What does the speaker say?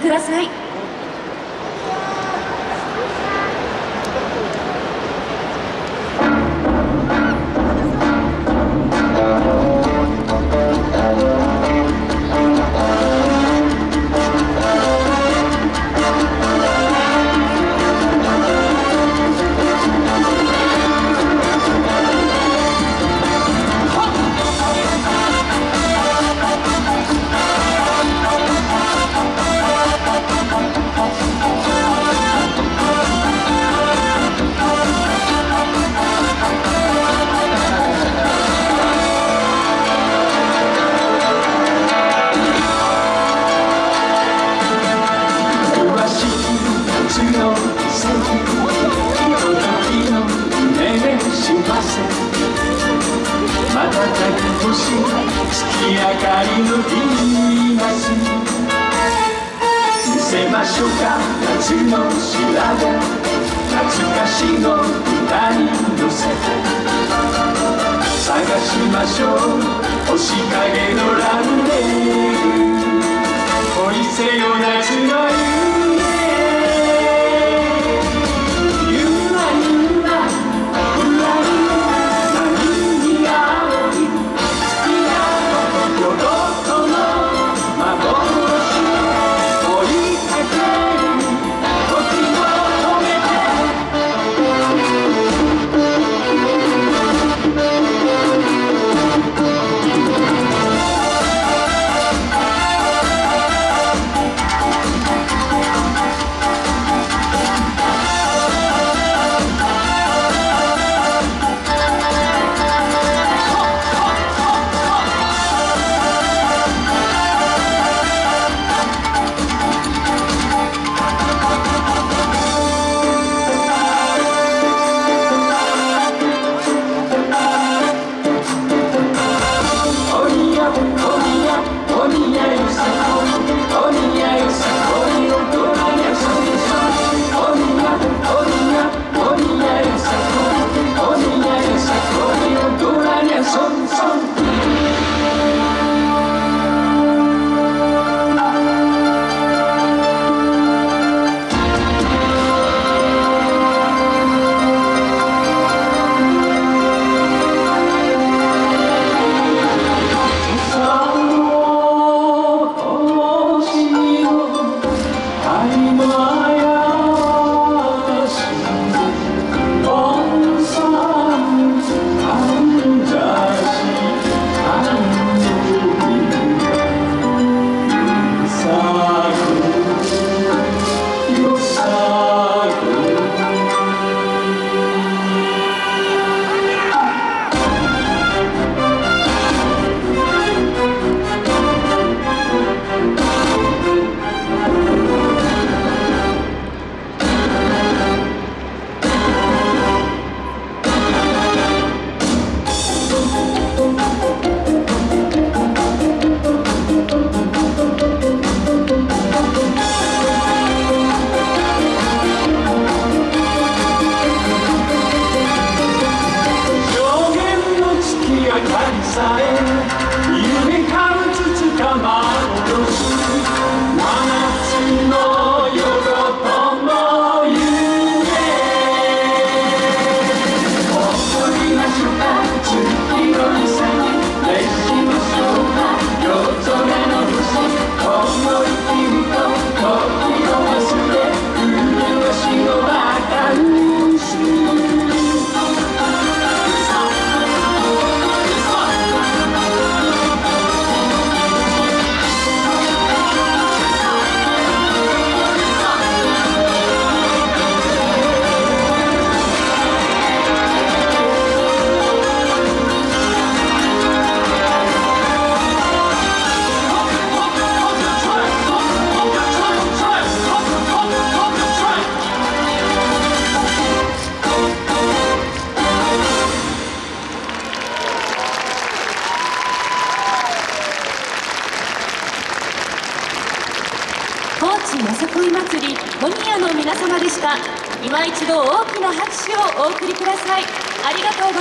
ください。星月明かりのビーナス見せましょうか夏の調べ懐かしの歌に乗せて探しましょう。星影のランデーかりさよさこい祭りコニアの皆様でした。今一度大きな拍手をお送りください。ありがとうございます。